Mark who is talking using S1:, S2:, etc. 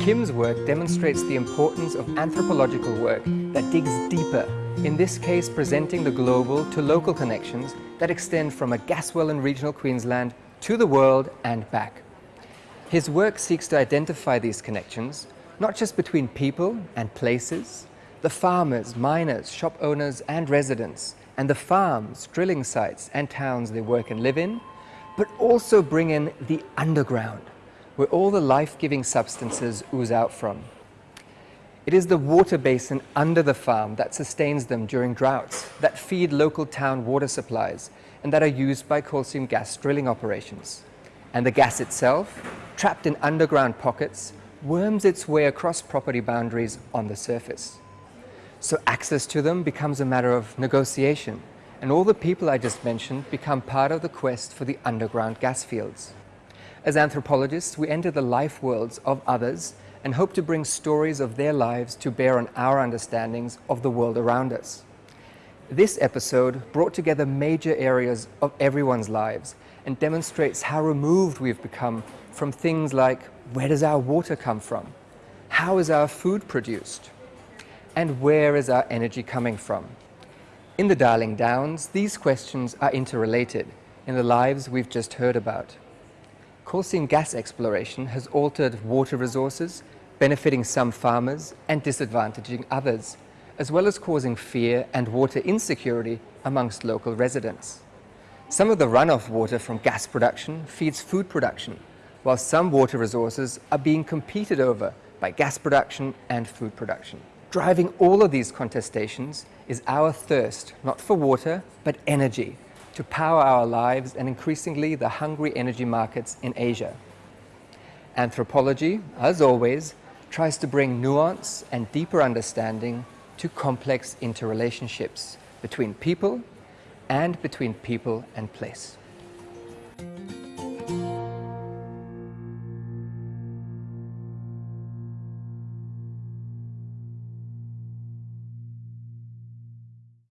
S1: Tim's work demonstrates the importance of anthropological work that digs deeper, in this case presenting the global to local connections that extend from a gas well in regional Queensland to the world and back. His work seeks to identify these connections, not just between people and places, the farmers, miners, shop owners and residents, and the farms, drilling sites and towns they work and live in, but also bring in the underground, where all the life-giving substances ooze out from. It is the water basin under the farm that sustains them during droughts, that feed local town water supplies, and that are used by coal seam gas drilling operations. And the gas itself, trapped in underground pockets, worms its way across property boundaries on the surface. So access to them becomes a matter of negotiation, and all the people I just mentioned become part of the quest for the underground gas fields. As anthropologists, we enter the life worlds of others and hope to bring stories of their lives to bear on our understandings of the world around us. This episode brought together major areas of everyone's lives and demonstrates how removed we've become from things like where does our water come from? How is our food produced? And where is our energy coming from? In the Darling Downs, these questions are interrelated in the lives we've just heard about. Coal seam gas exploration has altered water resources, benefiting some farmers and disadvantaging others, as well as causing fear and water insecurity amongst local residents. Some of the runoff water from gas production feeds food production, while some water resources are being competed over by gas production and food production. Driving all of these contestations is our thirst, not for water, but energy, to power our lives and increasingly the hungry energy markets in Asia. Anthropology, as always, tries to bring nuance and deeper understanding to complex interrelationships between people and between people and place.